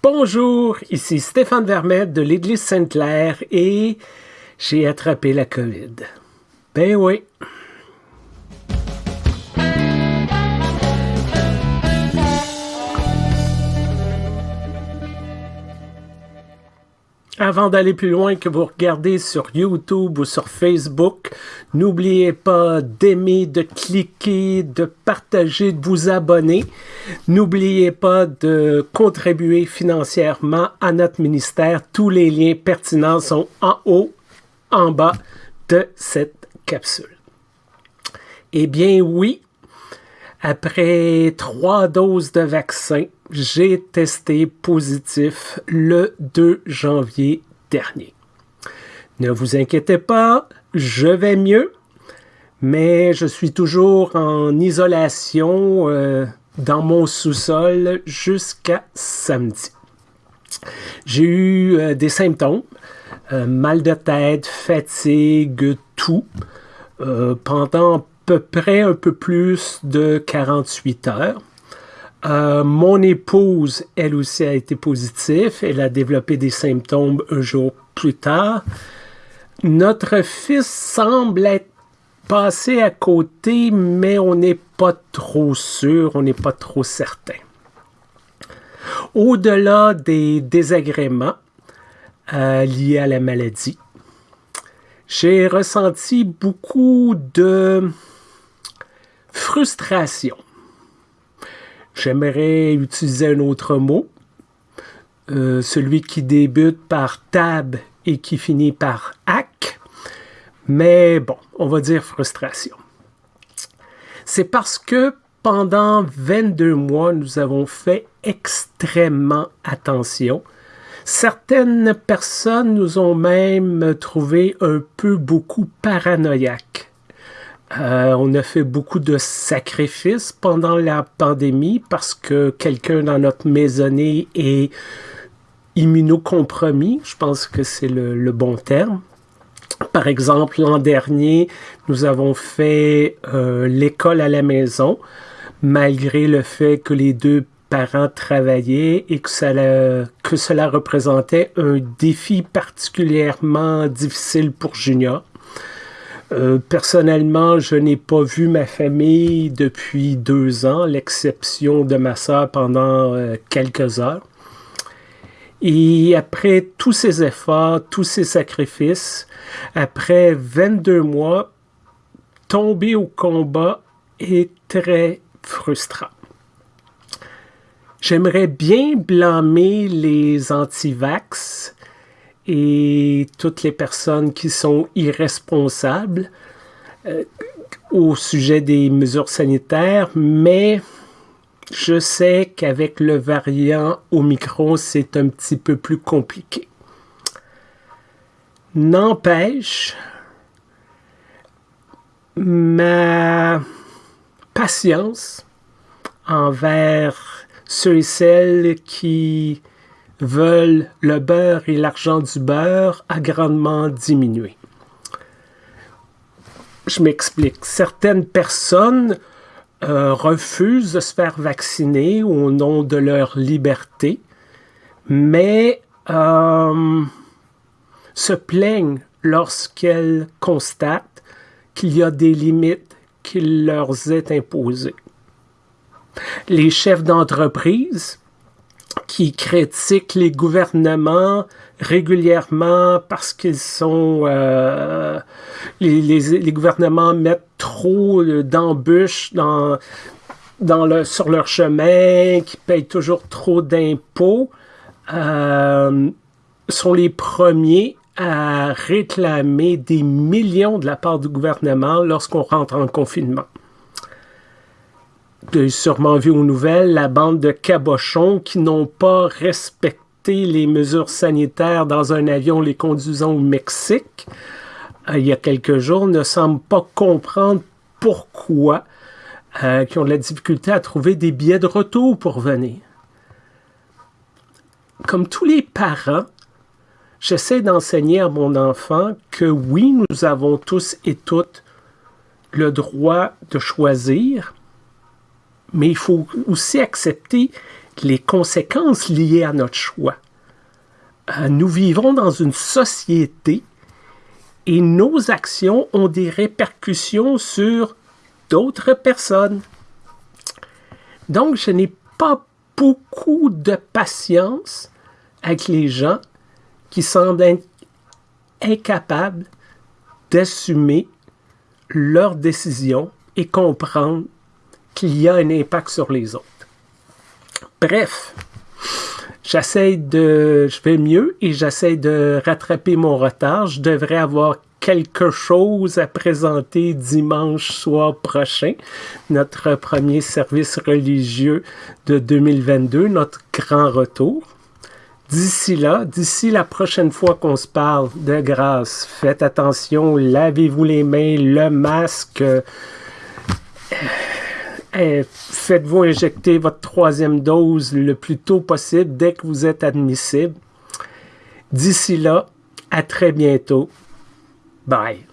Bonjour, ici Stéphane Vermette de l'Église Sainte-Claire et j'ai attrapé la COVID. Ben oui. Avant d'aller plus loin que vous regardez sur YouTube ou sur Facebook, n'oubliez pas d'aimer, de cliquer, de partager, de vous abonner. N'oubliez pas de contribuer financièrement à notre ministère. Tous les liens pertinents sont en haut, en bas de cette capsule. Eh bien oui, après trois doses de vaccin, j'ai testé positif le 2 janvier dernier. Ne vous inquiétez pas, je vais mieux, mais je suis toujours en isolation euh, dans mon sous-sol jusqu'à samedi. J'ai eu euh, des symptômes, euh, mal de tête, fatigue, tout, pendant peu près un peu plus de 48 heures. Euh, mon épouse, elle aussi, a été positive. Elle a développé des symptômes un jour plus tard. Notre fils semble être passé à côté, mais on n'est pas trop sûr, on n'est pas trop certain. Au-delà des désagréments euh, liés à la maladie, j'ai ressenti beaucoup de frustration J'aimerais utiliser un autre mot, euh, celui qui débute par tab et qui finit par ac, mais bon, on va dire frustration. C'est parce que pendant 22 mois, nous avons fait extrêmement attention. Certaines personnes nous ont même trouvé un peu beaucoup paranoïaques. Euh, on a fait beaucoup de sacrifices pendant la pandémie parce que quelqu'un dans notre maisonnée est immunocompromis. Je pense que c'est le, bon terme. Par exemple, l'an dernier, nous avons fait euh, l'école à la maison, malgré le fait que les deux parents travaillaient et que, que cela représentait un défi particulièrement difficile pour Junior. Euh, personnellement, je n'ai pas vu ma famille depuis deux ans, l'exception de ma soeur pendant euh, quelques heures. Et après tous ces efforts, tous ces sacrifices, après 22 mois, tomber au combat est très frustrant. J'aimerais bien blâmer les anti-vax et toutes les personnes qui sont irresponsables euh, au sujet des mesures sanitaires, mais je sais qu'avec le variant Omicron, c'est un petit peu plus compliqué. N'empêche, ma patience envers ceux et celles qui veulent le beurre et l'argent du beurre a grandement diminué. Je m'explique. Certaines personnes euh, refusent de se faire vacciner au nom de leur liberté, mais euh, se plaignent lorsqu'elles constatent qu'il y a des limites qui leur est imposées. Les chefs d'entreprise qui critiquent les gouvernements régulièrement parce qu'ils sont... Euh, les, gouvernements mettent trop d'embûches sur leur chemin, qui payent toujours trop d'impôts, euh, sont les premiers à réclamer des millions de la part du gouvernement lorsqu'on rentre en confinement sûrement vu aux nouvelles la bande de cabochons qui n'ont pas respecté les mesures sanitaires dans un avion les conduisant au Mexique euh, il y a quelques jours ne semblent pas comprendre pourquoi euh, qui ont de la difficulté à trouver des billets de retour pour venir. Comme tous les parents, j'essaie d'enseigner à mon enfant que oui, nous avons tous et toutes le droit de choisir, mais il faut aussi accepter les conséquences liées à notre choix. Euh, nous vivons dans une société et nos actions ont des répercussions sur d'autres personnes. Donc, je n'ai pas beaucoup de patience avec les gens qui semblent incapables d'assumer leurs décisions et comprendre qu'il y a un impact sur les autres. Bref, j'essaie de... Je vais mieux et j'essaie de rattraper mon retard. Je devrais avoir quelque chose à présenter dimanche soir prochain, notre premier service religieux de 2022, notre grand retour. D'ici là, d'ici la prochaine fois qu'on se parle de grâce, faites attention, lavez-vous les mains, le masque. Faites-vous injecter votre troisième dose le plus tôt possible dès que vous êtes admissible. D'ici là, à très bientôt. Bye.